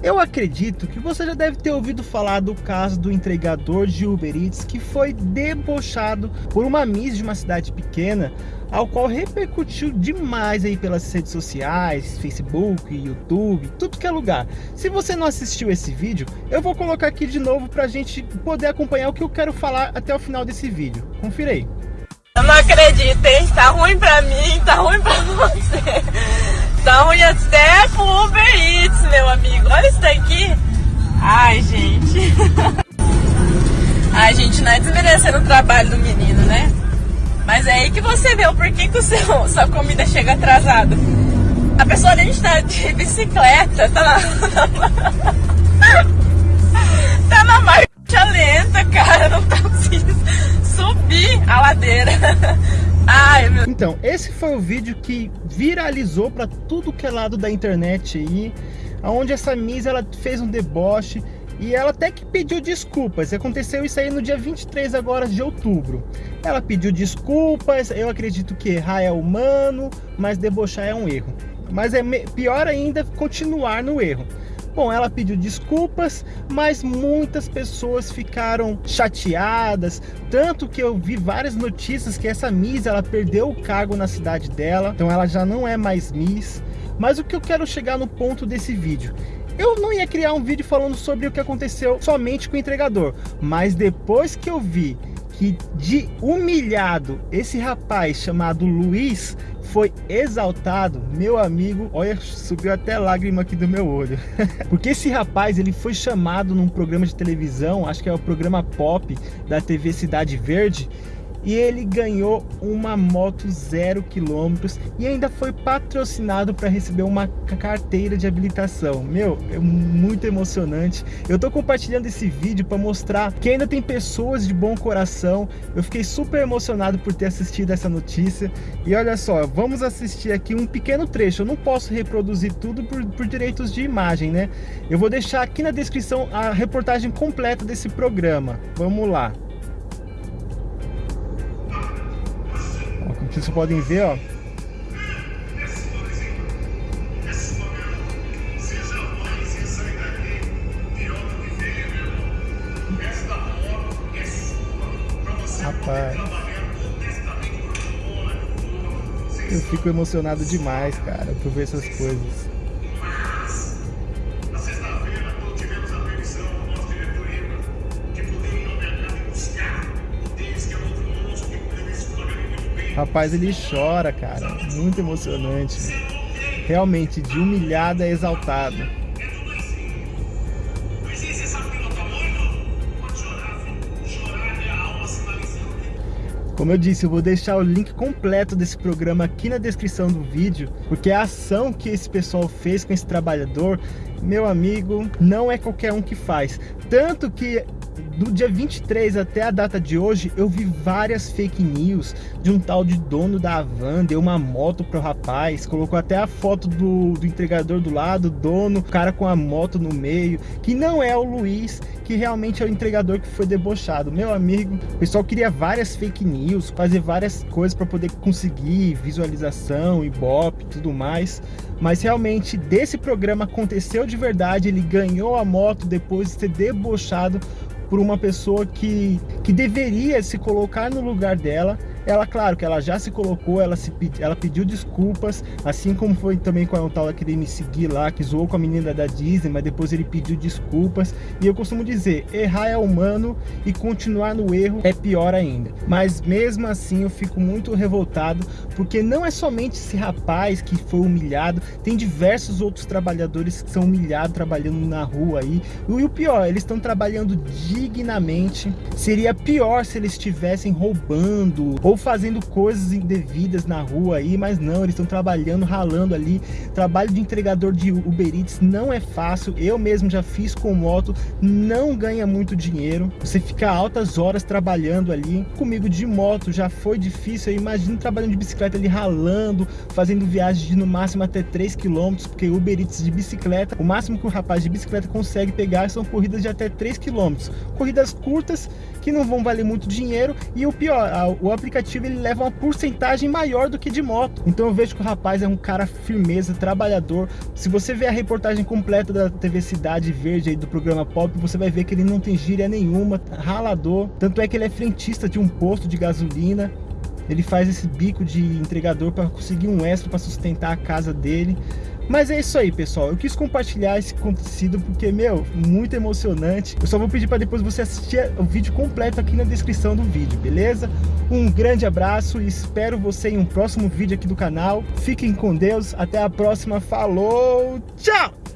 Eu acredito que você já deve ter ouvido falar do caso do entregador de Uber Eats que foi debochado por uma Miss de uma cidade pequena, ao qual repercutiu demais aí pelas redes sociais, Facebook, YouTube, tudo que é lugar. Se você não assistiu esse vídeo, eu vou colocar aqui de novo pra gente poder acompanhar o que eu quero falar até o final desse vídeo. Confira aí. Eu não acredito, hein? Tá ruim pra mim, tá ruim pra você. Tá ruim até pro Uber Eats, meu amigo. Olha isso daqui. Ai, gente. Ai, gente, não é desmerecendo o trabalho do menino, né? Mas é aí que você vê o porquê que o seu, sua comida chega atrasada. A pessoa nem está de bicicleta, tá na, Meu... Então, esse foi o vídeo que viralizou para tudo que é lado da internet aí, onde essa Miss ela fez um deboche e ela até que pediu desculpas. Aconteceu isso aí no dia 23 agora de outubro. Ela pediu desculpas, eu acredito que errar é humano, mas debochar é um erro. Mas é pior ainda continuar no erro. Bom, ela pediu desculpas, mas muitas pessoas ficaram chateadas, tanto que eu vi várias notícias que essa Miss, ela perdeu o cargo na cidade dela, então ela já não é mais Miss. Mas o que eu quero chegar no ponto desse vídeo? Eu não ia criar um vídeo falando sobre o que aconteceu somente com o entregador, mas depois que eu vi que de humilhado esse rapaz chamado Luiz foi exaltado, meu amigo, olha, subiu até lágrima aqui do meu olho. Porque esse rapaz, ele foi chamado num programa de televisão, acho que é o programa Pop da TV Cidade Verde, e ele ganhou uma moto zero quilômetros e ainda foi patrocinado para receber uma carteira de habilitação. Meu, é muito emocionante. Eu tô compartilhando esse vídeo para mostrar que ainda tem pessoas de bom coração. Eu fiquei super emocionado por ter assistido essa notícia. E olha só, vamos assistir aqui um pequeno trecho. Eu não posso reproduzir tudo por, por direitos de imagem, né? Eu vou deixar aqui na descrição a reportagem completa desse programa. Vamos lá. Vocês podem ver, ó. Rapaz. Eu fico emocionado demais, cara, por ver essas coisas. Rapaz, ele chora, cara. Muito emocionante. Realmente, de humilhado a exaltado. Como eu disse, eu vou deixar o link completo desse programa aqui na descrição do vídeo, porque a ação que esse pessoal fez com esse trabalhador, meu amigo, não é qualquer um que faz. Tanto que do dia 23 até a data de hoje, eu vi várias fake news de um tal de dono da van, deu uma moto pro rapaz, colocou até a foto do, do entregador do lado, dono, cara com a moto no meio, que não é o Luiz, que realmente é o entregador que foi debochado. Meu amigo, o pessoal queria várias fake news, fazer várias coisas para poder conseguir visualização, ibope e tudo mais. Mas realmente desse programa aconteceu de verdade, ele ganhou a moto depois de ser debochado por uma pessoa que, que deveria se colocar no lugar dela ela, claro, que ela já se colocou, ela, se, ela pediu desculpas, assim como foi também com a tal que queria me seguir lá, que zoou com a menina da Disney, mas depois ele pediu desculpas. E eu costumo dizer, errar é humano e continuar no erro é pior ainda. Mas mesmo assim eu fico muito revoltado, porque não é somente esse rapaz que foi humilhado, tem diversos outros trabalhadores que são humilhados trabalhando na rua aí. E o pior, eles estão trabalhando dignamente. Seria pior se eles estivessem roubando ou fazendo coisas indevidas na rua aí, mas não, eles estão trabalhando, ralando ali. Trabalho de entregador de Uber Eats não é fácil, eu mesmo já fiz com moto, não ganha muito dinheiro. Você fica altas horas trabalhando ali. Comigo de moto já foi difícil, eu imagino trabalhando de bicicleta ali, ralando, fazendo viagens de no máximo até 3 km, porque Uber Eats de bicicleta, o máximo que o rapaz de bicicleta consegue pegar são corridas de até 3 km. Corridas curtas que não vão valer muito dinheiro e o pior, o aplicativo aplicativo ele leva uma porcentagem maior do que de moto. Então eu vejo que o rapaz é um cara firmeza, trabalhador. Se você ver a reportagem completa da TV Cidade Verde aí do programa Pop, você vai ver que ele não tem gíria nenhuma, ralador. Tanto é que ele é frentista de um posto de gasolina. Ele faz esse bico de entregador para conseguir um extra para sustentar a casa dele. Mas é isso aí, pessoal. Eu quis compartilhar esse acontecido porque, meu, muito emocionante. Eu só vou pedir para depois você assistir o vídeo completo aqui na descrição do vídeo, beleza? Um grande abraço e espero você em um próximo vídeo aqui do canal. Fiquem com Deus. Até a próxima. Falou! Tchau!